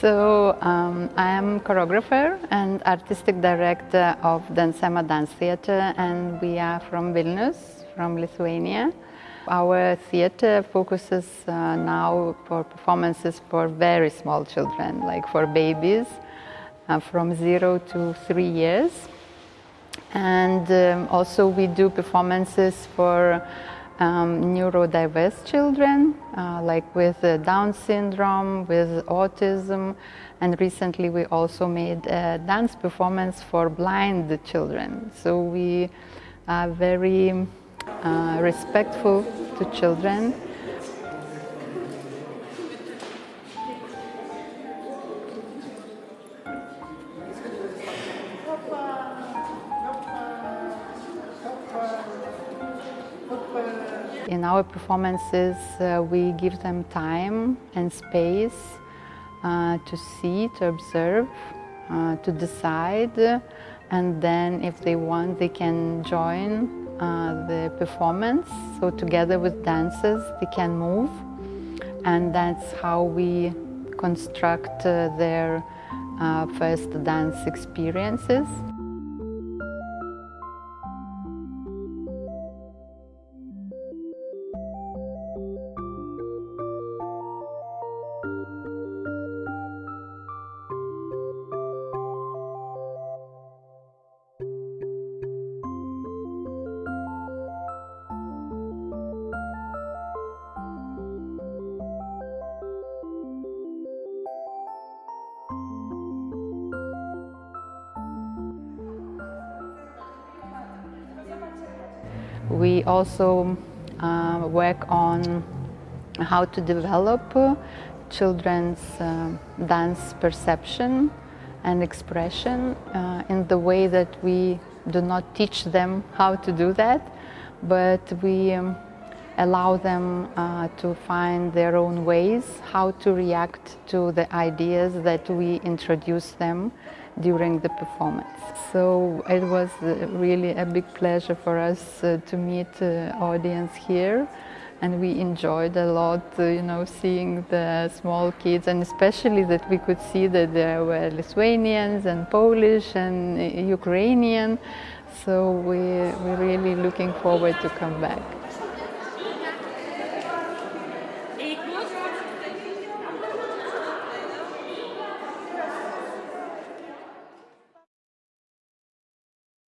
So um, I am choreographer and artistic director of Dansema Dance Theatre and we are from Vilnius, from Lithuania. Our theatre focuses uh, now for performances for very small children, like for babies uh, from zero to three years. And um, also we do performances for um, neurodiverse children, uh, like with uh, Down syndrome, with autism, and recently we also made a dance performance for blind children. So we are very uh, respectful to children In our performances, uh, we give them time and space uh, to see, to observe, uh, to decide, and then if they want, they can join uh, the performance. So together with dancers, they can move, and that's how we construct uh, their uh, first dance experiences. We also uh, work on how to develop children's uh, dance perception and expression uh, in the way that we do not teach them how to do that, but we um, allow them uh, to find their own ways, how to react to the ideas that we introduce them during the performance. So it was uh, really a big pleasure for us uh, to meet uh, audience here and we enjoyed a lot, uh, you know, seeing the small kids and especially that we could see that there were Lithuanians and Polish and Ukrainian. So we, we're really looking forward to come back.